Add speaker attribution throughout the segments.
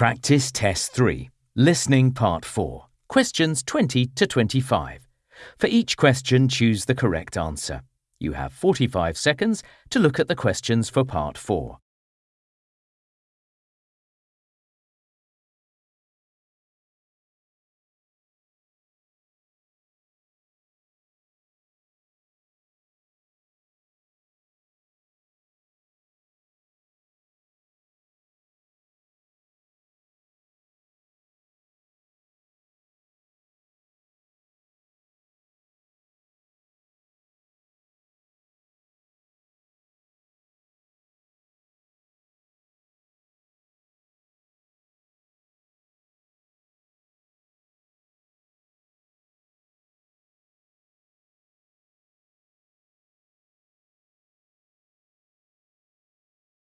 Speaker 1: Practice Test 3, Listening Part 4, questions 20 to 25. For each question, choose the correct answer. You have 45 seconds to look at the questions for Part 4.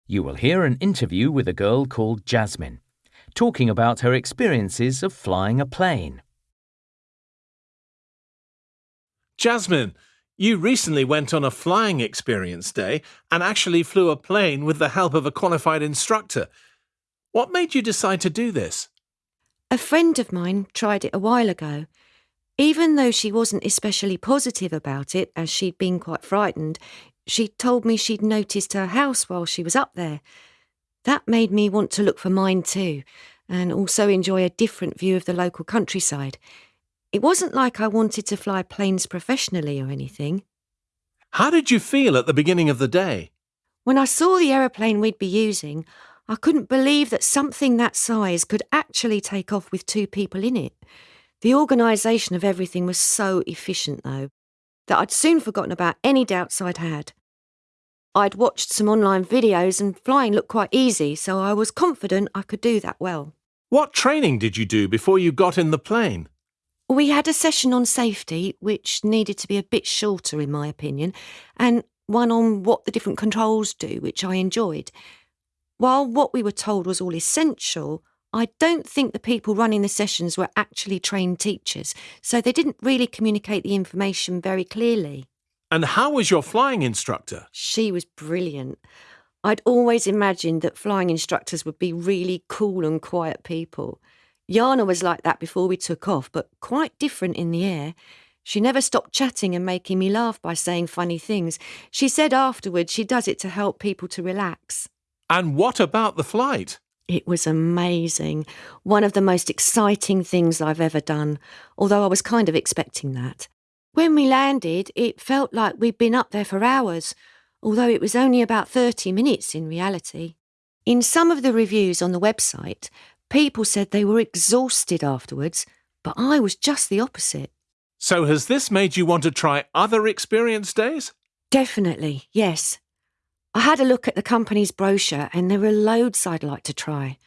Speaker 1: You will hear an interview with a girl called Jasmine, talking about her experiences of flying a plane.
Speaker 2: Jasmine, you recently went on a flying experience day and actually flew a plane with the help of a qualified instructor. What made you decide to do this?
Speaker 3: A friend of mine tried it a while ago. Even though she wasn't especially positive about it, as she'd been quite frightened, she told me she'd noticed her house while she was up there. That made me want to look for mine too, and also enjoy a different view of the local countryside. It wasn't like I wanted to fly planes professionally or anything.
Speaker 2: How did you feel at the beginning of the day?
Speaker 3: When I saw the aeroplane we'd be using, I couldn't believe that something that size could actually take off with two people in it. The organisation of everything was so efficient, though, that I'd soon forgotten about any doubts I'd had. I'd watched some online videos and flying looked quite easy, so I was confident I could do that well.
Speaker 2: What training did you do before you got in the plane?
Speaker 3: We had a session on safety, which needed to be a bit shorter, in my opinion, and one on what the different controls do, which I enjoyed. While what we were told was all essential, I don't think the people running the sessions were actually trained teachers, so they didn't really communicate the information very clearly.
Speaker 2: And how was your flying instructor?
Speaker 3: She was brilliant. I'd always imagined that flying instructors would be really cool and quiet people. Jana was like that before we took off, but quite different in the air. She never stopped chatting and making me laugh by saying funny things. She said afterwards she does it to help people to relax.
Speaker 2: And what about the flight?
Speaker 3: It was amazing. One of the most exciting things I've ever done, although I was kind of expecting that. When we landed, it felt like we'd been up there for hours, although it was only about 30 minutes in reality. In some of the reviews on the website, people said they were exhausted afterwards, but I was just the opposite.
Speaker 2: So, has this made you want to try other experience days?
Speaker 3: Definitely, yes. I had a look at the company's brochure and there are loads I'd like to try.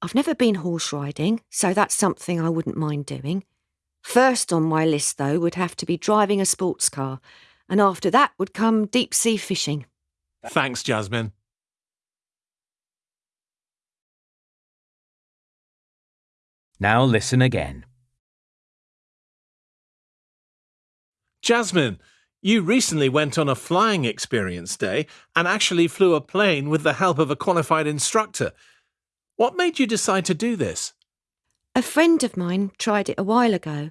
Speaker 3: I've never been horse riding, so that's something I wouldn't mind doing. First on my list, though, would have to be driving a sports car, and after that would come deep sea fishing.
Speaker 2: Thanks, Jasmine.
Speaker 1: Now listen again.
Speaker 2: Jasmine, you recently went on a flying experience day and actually flew a plane with the help of a qualified instructor. What made you decide to do this?
Speaker 3: A friend of mine tried it a while ago.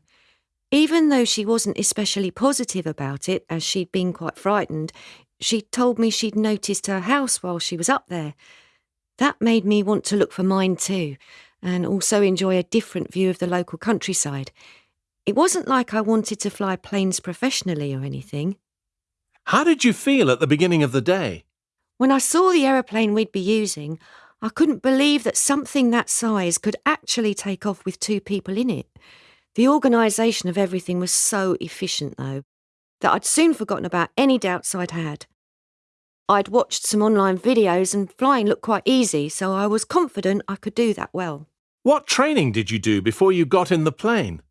Speaker 3: Even though she wasn't especially positive about it, as she'd been quite frightened, she told me she'd noticed her house while she was up there. That made me want to look for mine too, and also enjoy a different view of the local countryside. It wasn't like I wanted to fly planes professionally or anything.
Speaker 2: How did you feel at the beginning of the day?
Speaker 3: When I saw the aeroplane we'd be using, I couldn't believe that something that size could actually take off with two people in it. The organisation of everything was so efficient, though, that I'd soon forgotten about any doubts I'd had. I'd watched some online videos and flying looked quite easy, so I was confident I could do that well.
Speaker 2: What training did you do before you got in the plane?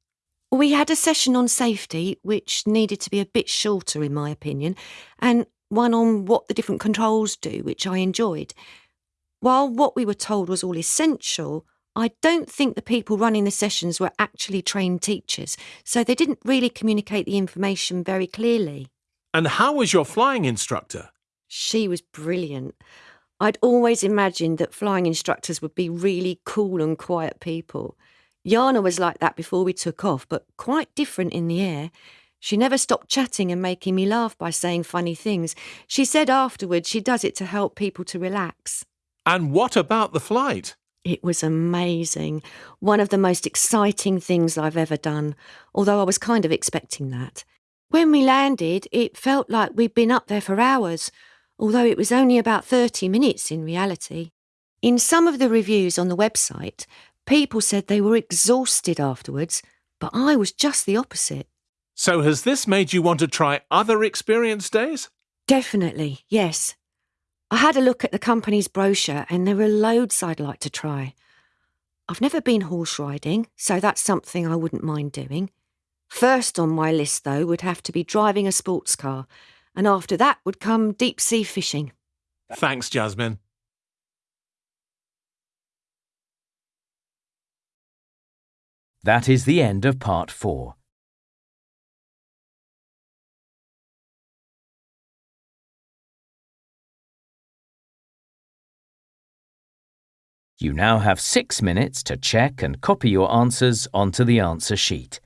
Speaker 3: We had a session on safety, which needed to be a bit shorter, in my opinion, and one on what the different controls do, which I enjoyed. While what we were told was all essential, I don't think the people running the sessions were actually trained teachers, so they didn't really communicate the information very clearly.
Speaker 2: And how was your flying instructor?
Speaker 3: She was brilliant. I'd always imagined that flying instructors would be really cool and quiet people. Jana was like that before we took off, but quite different in the air. She never stopped chatting and making me laugh by saying funny things. She said afterwards she does it to help people to relax.
Speaker 2: And what about the flight?
Speaker 3: It was amazing. One of the most exciting things I've ever done, although I was kind of expecting that. When we landed, it felt like we'd been up there for hours although it was only about 30 minutes in reality. In some of the reviews on the website, people said they were exhausted afterwards, but I was just the opposite.
Speaker 2: So, has this made you want to try other experience days?
Speaker 3: Definitely, yes. I had a look at the company's brochure and there are loads I'd like to try. I've never been horse riding, so that's something I wouldn't mind doing. First on my list, though, would have to be driving a sports car, and after that would come deep sea fishing.
Speaker 2: Thanks, Jasmine.
Speaker 1: That is the end of part four. You now have six minutes to check and copy your answers onto the answer sheet.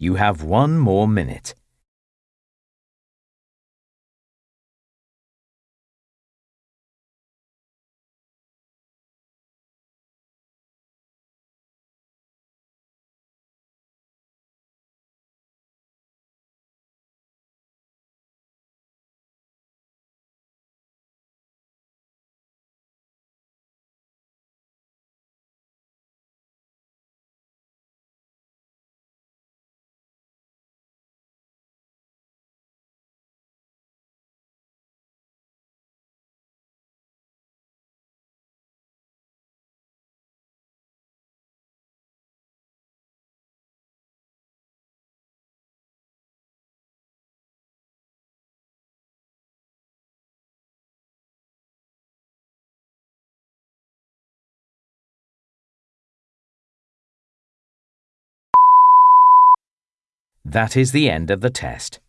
Speaker 1: You have one more minute. That is the end of the test.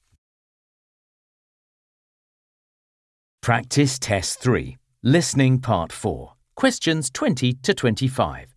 Speaker 1: Practice Test 3, Listening Part 4, questions 20 to 25.